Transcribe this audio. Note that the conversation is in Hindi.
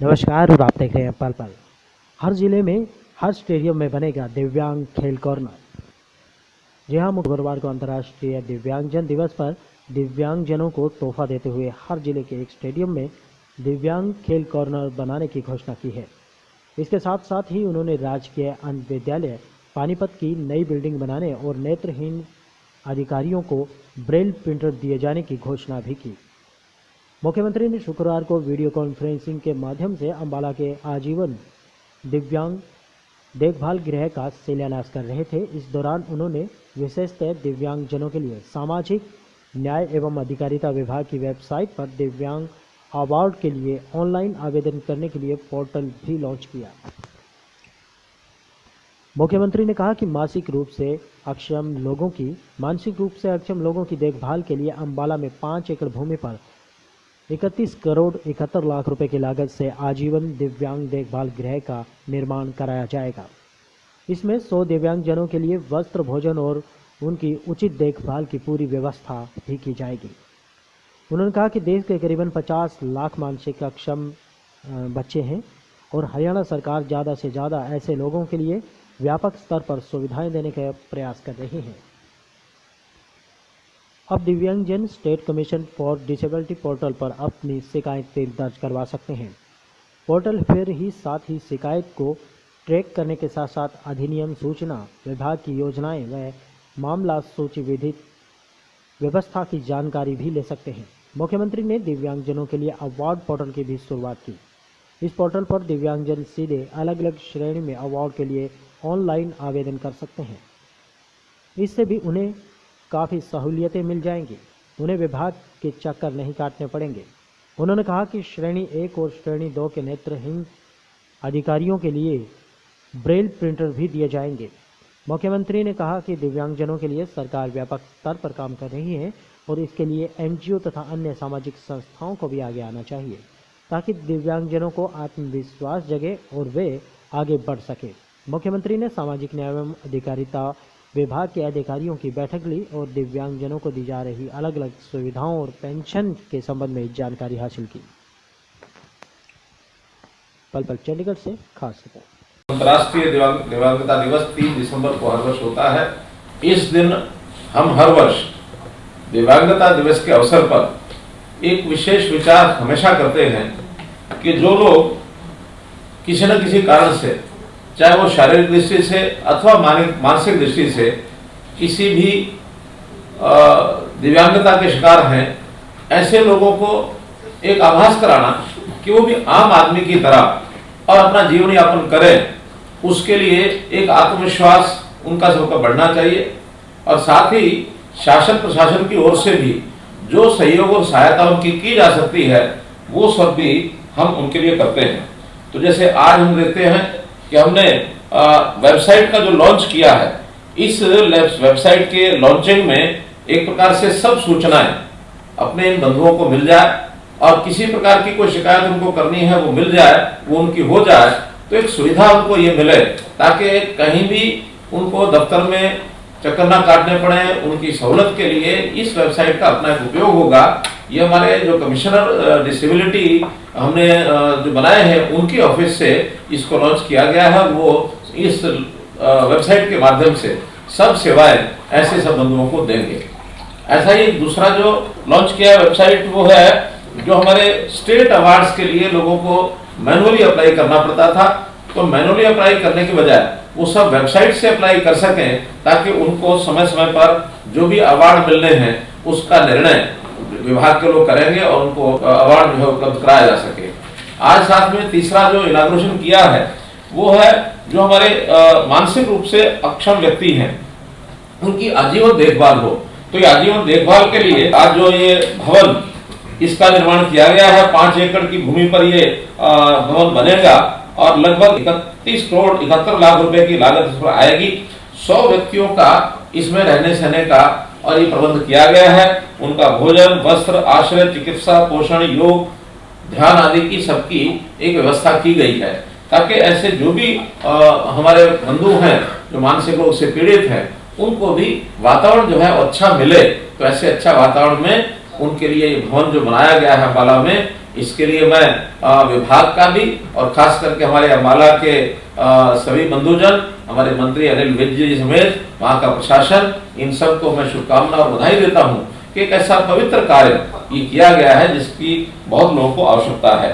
नमस्कार, और आप देख रहे हैं पल पल। हर ज़िले में, हर स्टेडियम में बनेगा दिव्यांग खेल कॉर्नर। जी हाँ मंगलवार को अंतर्राष्ट्रीय दिव्यांगजन दिवस पर दिव्यांगजनों को तोहफा देते हुए हर ज़िले के एक स्टेडियम में दिव्यांग खेल कॉर्नर बनाने की घोषणा की है। इसके साथ साथ ही उन्होंने राजकीय अंध विद्यालय पानीपत की नई बिल्डिंग बनाने और नेत्रहीन अधिकारियों को ब्रेल प्रिंटर दिए जाने की घोषणा भी की। मुख्यमंत्री ने शुक्रवार को वीडियो कॉन्फ्रेंसिंग के माध्यम से अंबाला के आजीवन दिव्यांग देखभाल गृह का शिलान्यास कर रहे थे। इस दौरान उन्होंने विशेषतः दिव्यांगजनों के लिए सामाजिक न्याय एवं अधिकारिता विभाग की वेबसाइट पर दिव्यांग अवार्ड के लिए ऑनलाइन आवेदन करने के लिए पोर्टल भी लॉन्च किया। मुख्यमंत्री ने कहा कि मासिक रूप से अक्षम लोगों की, मानसिक रूप से अक्षम लोगों की देखभाल के लिए अंबाला में पाँच एकड़ भूमि पर इकतीस करोड़ इकहत्तर लाख रुपए की लागत से आजीवन दिव्यांग देखभाल गृह का निर्माण कराया जाएगा। इसमें सौ दिव्यांगजनों के लिए वस्त्र भोजन और उनकी उचित देखभाल की पूरी व्यवस्था भी की जाएगी। उन्होंने कहा कि देश के करीबन 50 लाख मानसिक अक्षम बच्चे हैं और हरियाणा सरकार ज़्यादा से ज़्यादा ऐसे लोगों के लिए व्यापक स्तर पर सुविधाएँ देने का प्रयास कर रही है। अब दिव्यांगजन state commission for disability portal पर अपनी शिकायतें दर्ज करवा सकते हैं। पोर्टल फिर ही साथ ही शिकायत को ट्रैक करने के साथ साथ अधिनियम सूचना विभाग की योजनाएँ व मामला सूची विधित व्यवस्था की जानकारी भी ले सकते हैं। मुख्यमंत्री ने दिव्यांगजनों के लिए अवार्ड पोर्टल की भी शुरुआत की। इस पोर्टल पर दिव्यांगजन सीधे अलग अलग श्रेणी में अवार्ड के लिए ऑनलाइन आवेदन कर सकते हैं। इससे भी उन्हें काफ़ी सहूलियतें मिल जाएँगी। उन्हें विभाग के चक्कर नहीं काटने पड़ेंगे। उन्होंने कहा कि श्रेणी एक और श्रेणी दो के नेत्रहीन अधिकारियों के लिए ब्रेल प्रिंटर भी दिए जाएँगे। मुख्यमंत्री ने कहा कि दिव्यांगजनों के लिए सरकार व्यापक स्तर पर काम कर रही है और इसके लिए एनजीओ तथा अन्य सामाजिक संस्थाओं को भी आगे आना चाहिए, ताकि दिव्यांगजनों को आत्मविश्वास जगे और वे आगे बढ़ सके। मुख्यमंत्री ने सामाजिक न्याय एवं अधिकारिता विभाग के अधिकारियों की बैठक ली और दिव्यांगजनों को दी जा रही अलग अलग सुविधाओं और पेंशन के संबंध में जानकारी हासिल की। पल पल चंडीगढ़ से खास रिपोर्ट। अंतर्राष्ट्रीय दिव्यांगता दिवस तीन दिसंबर को हर वर्ष होता है। इस दिन हम हर वर्ष दिव्यांगता दिवस के अवसर पर एक विशेष विचार हमेशा करते हैं कि जो लोग किसी न किसी कारण से चाहे वो शारीरिक दृष्टि से अथवा मानसिक दृष्टि से किसी भी दिव्यांगता के शिकार हैं, ऐसे लोगों को एक आभास कराना कि वो भी आम आदमी की तरह और अपना जीवन यापन करें, उसके लिए एक आत्मविश्वास उनका सबका बढ़ना चाहिए और साथ ही शासन प्रशासन की ओर से भी जो सहयोग और सहायता उनकी की जा सकती है, वो सब भी हम उनके लिए करते हैं। तो जैसे आज हम देखते हैं कि हमने वेबसाइट का जो लॉन्च किया है, इस वेबसाइट के लॉन्चिंग में एक प्रकार से सब सूचनाएँ अपने इन बंधुओं को मिल जाए और किसी प्रकार की कोई शिकायत उनको करनी है, वो मिल जाए, वो उनकी हो जाए तो एक सुविधा उनको ये मिले ताकि कहीं भी उनको दफ्तर में चक्कर ना काटने पड़े, उनकी सहूलत के लिए इस वेबसाइट का अपना एक उपयोग होगा। ये हमारे जो कमिश्नर डिसेबिलिटी हमने जो बनाए हैं, उनकी ऑफ़िस से इसको लॉन्च किया गया है। वो इस वेबसाइट के माध्यम से सब सेवाएँ ऐसे सब बंधुओं को देंगे। ऐसा ही दूसरा जो लॉन्च किया वेबसाइट वो है, जो हमारे स्टेट अवार्ड्स के लिए लोगों को मैनुअली अप्लाई करना पड़ता था। तो मैनुअली अप्लाई करने के बजाय वो सब वेबसाइट से अप्लाई कर सकें, ताकि उनको समय समय पर जो भी अवार्ड मिलने हैं, उसका निर्णय विभाग के लोग करेंगे और उनको अवार्ड जो है उपलब्ध कराया जा सके। आज साथ में तीसरा जो इनाग्रेशन किया है, वो है जो हमारे मानसिक रूप से अक्षम व्यक्ति हैं, उनकी आजीवन देखभाल हो। तो ये आजीवन देखभाल के लिए आज जो ये भवन, इसका निर्माण किया गया है, पाँच एकड़ की भूमि पर ये भवन बनेगा और लगभग इकतीस करोड़ इकहत्तर लाख रुपए की लागत इस पर आएगी। सौ व्यक्तियों का इसमें रहने सहने का और ये प्रबंध किया गया है। उनका भोजन वस्त्र आश्रय चिकित्सा पोषण योग ध्यान आदि की सबकी एक व्यवस्था की गई है। ताकि ऐसे जो भी आ, हमारे बंधु हैं जो मानसिक रोग से पीड़ित हैं उनको भी वातावरण जो है अच्छा मिले। तो ऐसे अच्छा वातावरण में उनके लिए ये भवन जो बनाया गया है अम्बाला में इसके लिए मैं आ, विभाग का भी और खास करके हमारे अम्बाला के आ, सभी बंधुजन हमारे मंत्री अनिल विज जी समेत वहाँ का प्रशासन इन सबको मैं शुभकामना और बधाई देता हूँ कि एक ऐसा पवित्र कार्य किया गया है जिसकी बहुत लोगों को आवश्यकता है।